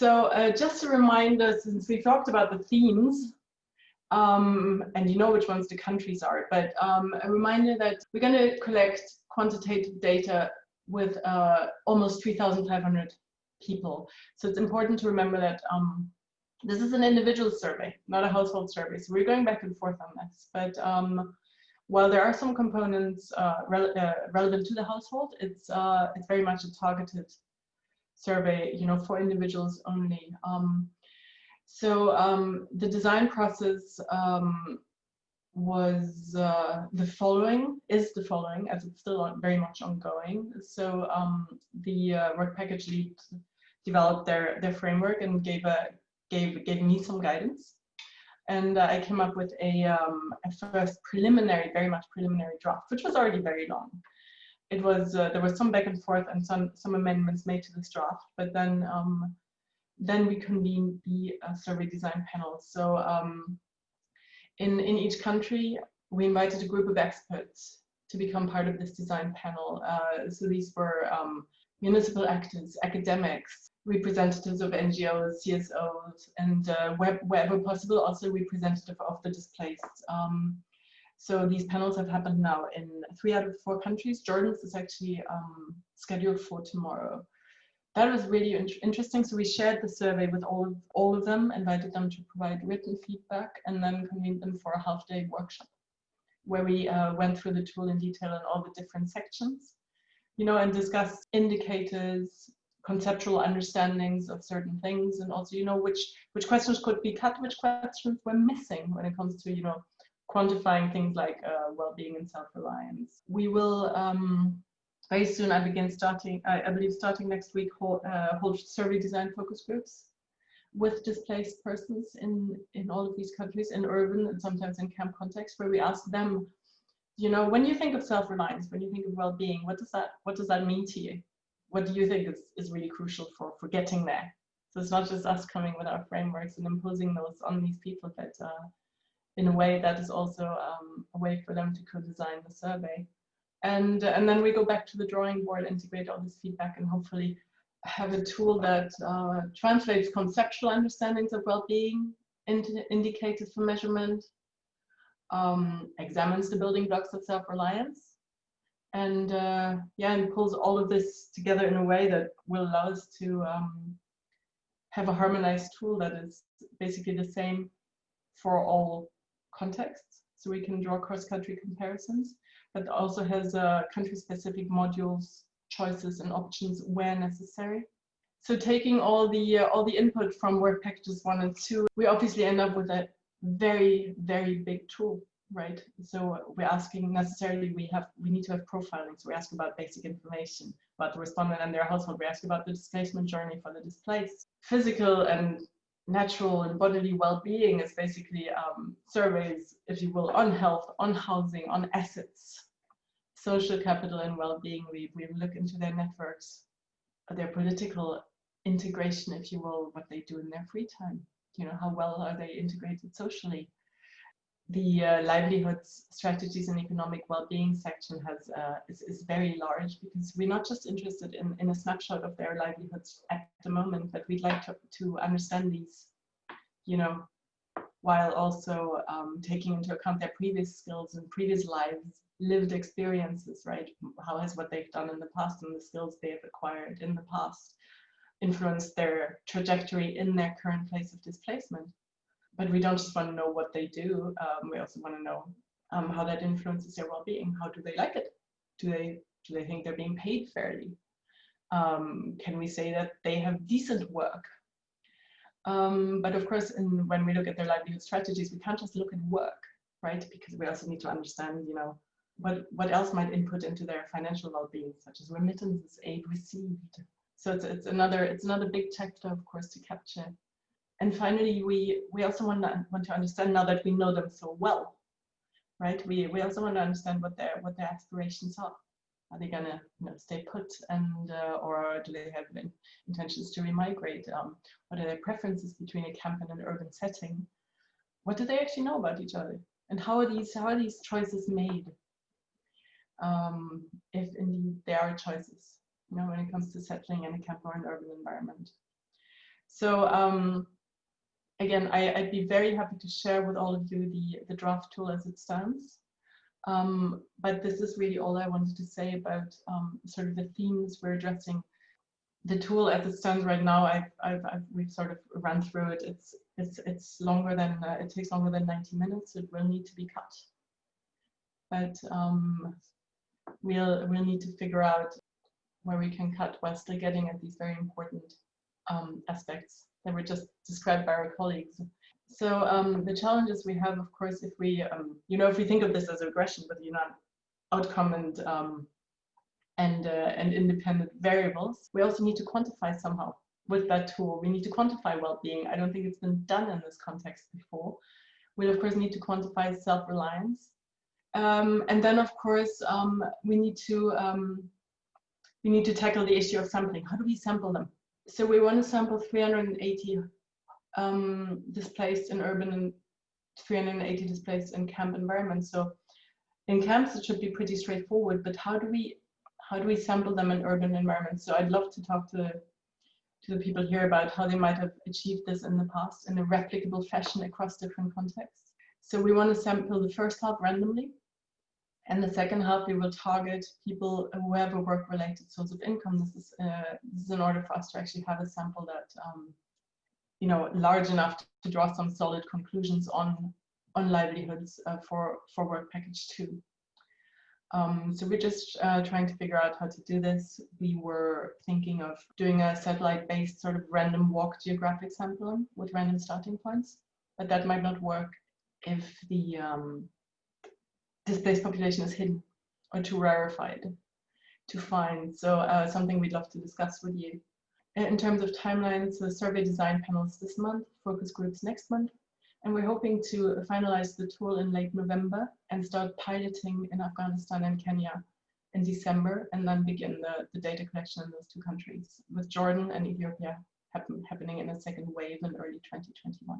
So uh, just a reminder, since we talked about the themes, um, and you know which ones the countries are, but um, a reminder that we're going to collect quantitative data with uh, almost 3,500 people. So it's important to remember that um, this is an individual survey, not a household survey. So we're going back and forth on this. But um, while there are some components uh, re uh, relevant to the household, it's uh, it's very much a targeted survey, you know, for individuals only. Um, so um, the design process um, was uh, the following, is the following, as it's still very much ongoing. So um, the uh, work package lead developed their, their framework and gave, a, gave, gave me some guidance. And uh, I came up with a, um, a first preliminary, very much preliminary draft, which was already very long. It was, uh, there was some back and forth and some, some amendments made to this draft, but then um, then we convened the uh, survey design panel. So um, in, in each country, we invited a group of experts to become part of this design panel. Uh, so these were um, municipal actors, academics, representatives of NGOs, CSOs, and uh, wherever possible, also representative of the displaced. Um, so these panels have happened now in three out of four countries. Jordan's is actually um, scheduled for tomorrow that was really in interesting. So we shared the survey with all of, all of them, invited them to provide written feedback, and then convened them for a half day workshop where we uh, went through the tool in detail in all the different sections, you know, and discussed indicators, conceptual understandings of certain things, and also, you know, which which questions could be cut, which questions were missing when it comes to, you know, quantifying things like uh, well-being and self-reliance. We will um, very soon I begin starting, I, I believe starting next week, hold, uh, hold survey design focus groups with displaced persons in, in all of these countries, in urban and sometimes in camp context, where we ask them, you know, when you think of self-reliance, when you think of well-being, what does that what does that mean to you? What do you think is, is really crucial for, for getting there? So it's not just us coming with our frameworks and imposing those on these people, but uh, in a way that is also um, a way for them to co-design the survey. And, and then we go back to the drawing board, integrate all this feedback and hopefully have a tool that uh, translates conceptual understandings of well-being into indicators for measurement, um, examines the building blocks of self-reliance, and uh, yeah, and pulls all of this together in a way that will allow us to um, have a harmonized tool that is basically the same for all contexts. So we can draw cross-country comparisons but also has uh, country-specific modules, choices, and options where necessary. So taking all the uh, all the input from work packages one and two, we obviously end up with a very very big tool, right? So we're asking necessarily we have we need to have profiling. So we ask about basic information about the respondent and their household. We ask about the displacement journey for the displaced, physical and natural and bodily well-being is basically um, surveys, if you will, on health, on housing, on assets, social capital and well-being. We, we look into their networks, their political integration, if you will, what they do in their free time. You know, how well are they integrated socially? The uh, livelihoods, strategies and economic well-being section has uh, is, is very large because we're not just interested in, in a snapshot of their livelihoods at the moment, but we'd like to, to understand these, you know, while also um, taking into account their previous skills and previous lives, lived experiences, right? How has what they've done in the past and the skills they have acquired in the past influenced their trajectory in their current place of displacement? But we don't just want to know what they do. Um, we also want to know um, how that influences their well-being. How do they like it? Do they do they think they're being paid fairly? Um, can we say that they have decent work? Um, but of course, in, when we look at their livelihood strategies, we can't just look at work, right? Because we also need to understand, you know, what, what else might input into their financial well-being, such as remittances, aid received. So it's, it's another it's another big chapter, of course, to capture. And finally, we we also want to want to understand now that we know them so well, right? We we also want to understand what their what their aspirations are. Are they gonna you know, stay put and uh, or do they have intentions to remigrate? Um, what are their preferences between a camp and an urban setting? What do they actually know about each other? And how are these how are these choices made? Um, if indeed there are choices, you know, when it comes to settling in a camp or an urban environment. So um, again, I, would be very happy to share with all of you the, the draft tool as it stands. Um, but this is really all I wanted to say about um, sort of the themes we're addressing. The tool as it stands right now, I've, I've, I've we've sort of run through it. It's it's it's longer than uh, it takes longer than 90 minutes. It will need to be cut, but um, we'll we'll need to figure out where we can cut while still getting at these very important um, aspects that were just described by our colleagues. So um, the challenges we have, of course, if we, um, you know, if we think of this as regression with, you know, outcome and um, and uh, and independent variables, we also need to quantify somehow with that tool. We need to quantify well-being. I don't think it's been done in this context before. We'll of course need to quantify self-reliance, um, and then of course um, we need to um, we need to tackle the issue of sampling. How do we sample them? So we want to sample 380 um, displaced in urban and 380 displaced in camp environments. So in camps, it should be pretty straightforward, but how do we how do we sample them in urban environments? So I'd love to talk to, to the people here about how they might have achieved this in the past in a replicable fashion across different contexts. So we want to sample the first half randomly. And the second half, we will target people who have a work-related source of income. This is, uh, this is in order for us to actually have a sample that um, you know, large enough to draw some solid conclusions on on livelihoods uh, for for work package two. Um, so we're just uh, trying to figure out how to do this. We were thinking of doing a satellite-based sort of random walk geographic sampling with random starting points, but that might not work if the um, displaced population is hidden or too rarefied to find. So uh, something we'd love to discuss with you. In terms of timelines, the survey design panels this month, focus groups next month, and we're hoping to finalize the tool in late November and start piloting in Afghanistan and Kenya in December, and then begin the, the data collection in those two countries, with Jordan and Ethiopia happen, happening in a second wave in early 2021.